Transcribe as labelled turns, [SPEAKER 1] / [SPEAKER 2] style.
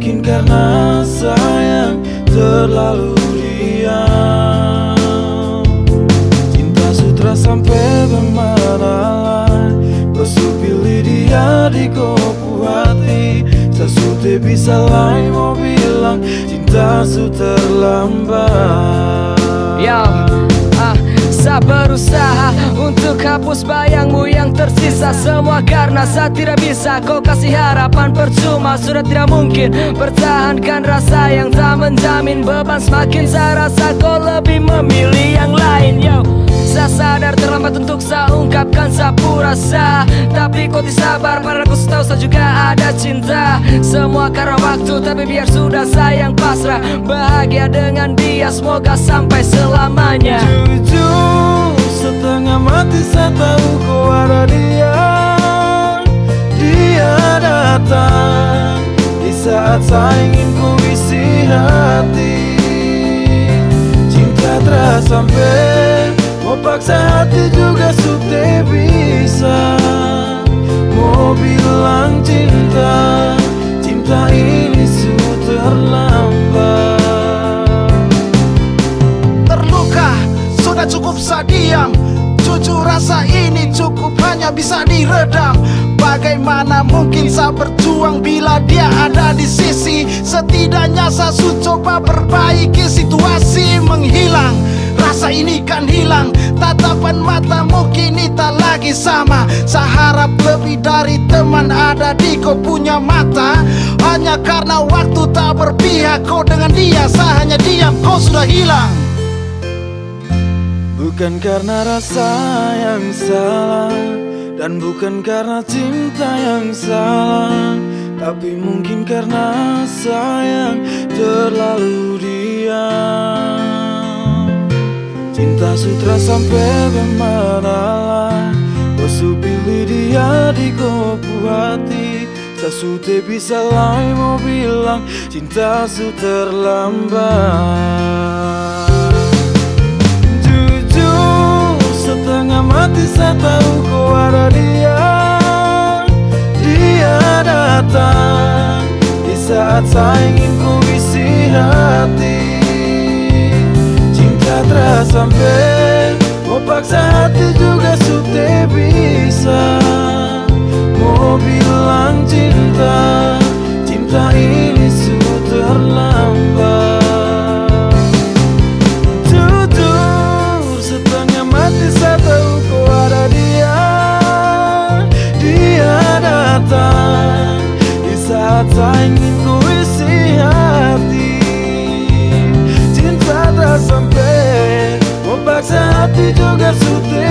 [SPEAKER 1] Mungkin karena sayang terlalu diam Cinta sutra sampai bermanalah Pesu pilih dia di kopu hati. Sasute bisa lain mau bilang Cinta su terlambat.
[SPEAKER 2] Ya yeah saya berusaha untuk hapus bayangmu yang tersisa. Semua karena saya tidak bisa. Kau kasih harapan percuma. Sudah tidak mungkin pertahankan rasa yang tak menjamin Beban. Semakin saya rasa kau lebih memilih yang lain Yo, saya sadar terlambat untuk saya ungkapkan sapu rasa. Tapi kau sabar padahal aku tahu saya juga ada cinta. Semua karena waktu tapi biar sudah sayang pasrah. Bahagia dengan dia semoga sampai selamanya.
[SPEAKER 1] Jujur setengah mati saya tahu kau ada dia. Dia datang di saat saya ingin ku isi hati. Cinta terasa sampai
[SPEAKER 3] Cukup saya diam Jujur rasa ini cukup hanya bisa diredam. Bagaimana mungkin saya berjuang bila dia ada di sisi? Setidaknya saya coba perbaiki situasi menghilang. Rasa ini kan hilang. Tatapan matamu kini tak lagi sama. Saya harap lebih dari teman ada di kau punya mata. Hanya karena waktu tak berpihak Kau dengan dia saya hanya diam Kau sudah hilang
[SPEAKER 1] Bukan karena rasa yang salah Dan bukan karena cinta yang salah Tapi mungkin karena sayang terlalu diam. Cinta sutra sampai bermasalah Kau su pilih dia di kopu hati. Sudah bisa lain mau bilang Cinta su terlambat saya ingin ku isi hati. Cinta terasa sampai Mau paksa Cinta tak sampai